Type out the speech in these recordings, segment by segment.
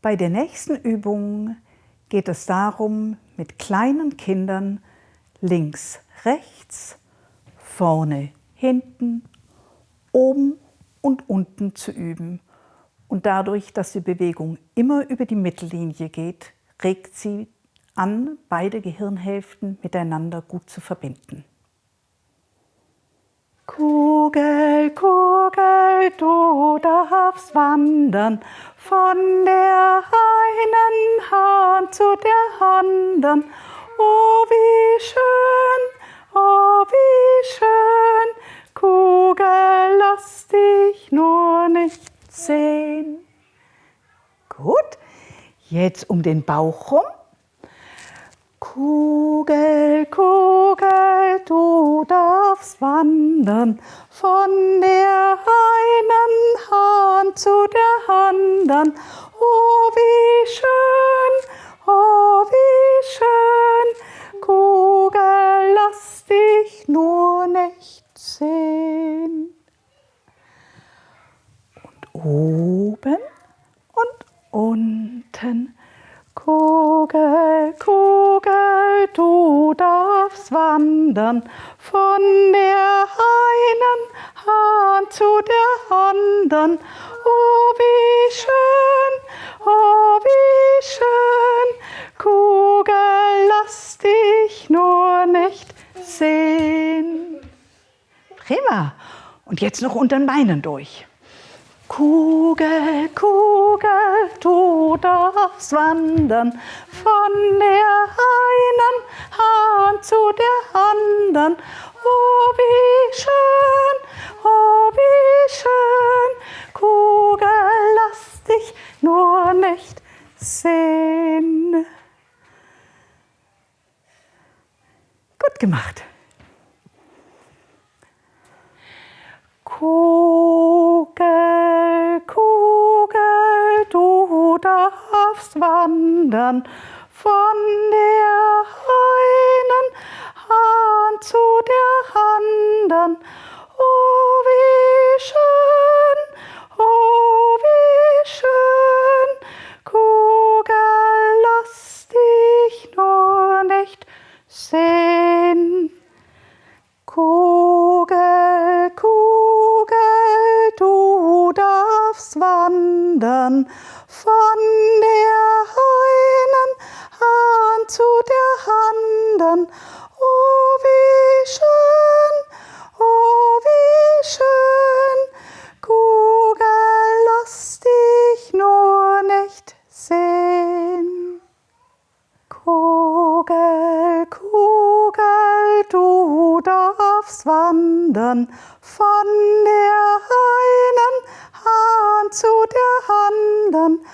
Bei der nächsten Übung geht es darum, mit kleinen Kindern links, rechts, vorne, hinten, oben und unten zu üben. Und dadurch, dass die Bewegung immer über die Mittellinie geht, regt sie an, beide Gehirnhälften miteinander gut zu verbinden. Kugel, Kugel, du darfst wandern von der einen Hand zu der anderen. Oh, wie schön, oh, wie schön, Kugel, lass dich nur nicht sehen. Gut, jetzt um den Bauch rum. Kugel, Kugel, du darfst wandern von der einen Hand zu der anderen. Oh, wie schön, oh, wie schön, Kugel, lass dich nur nicht sehen. Und oben und unten Kugel, Kugel, du darfst wandern von der einen Hand zu der anderen. Oh, wie schön, oh, wie schön, Kugel, lass dich nur nicht sehen. Prima. Und jetzt noch unter den Beinen durch. Kugel, Kugel, du darfst wandern von der einen Hand zu der anderen. Oh, wie schön, oh, wie schön, Kugel, lass dich nur nicht sehen. Gut gemacht. Kugel, Kugel, du darfst wandern von der einen Hand zu der anderen. Oh, wie schön, oh, wie schön, Kugel, lass dich nur nicht sehen. Kugel, Kugel, du darfst wandern von der einen Hand zu der anderen. Oh, wie schön, oh, wie schön, Kugel, lass dich nur nicht sehen. Kugel, Kugel, du darfst wandern von anderen.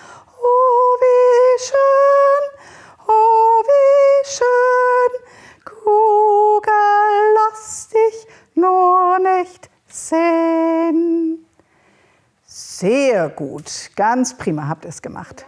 Oh, wie schön, oh, wie schön, Kugel, lass dich nur nicht sehen. Sehr gut, ganz prima habt ihr es gemacht.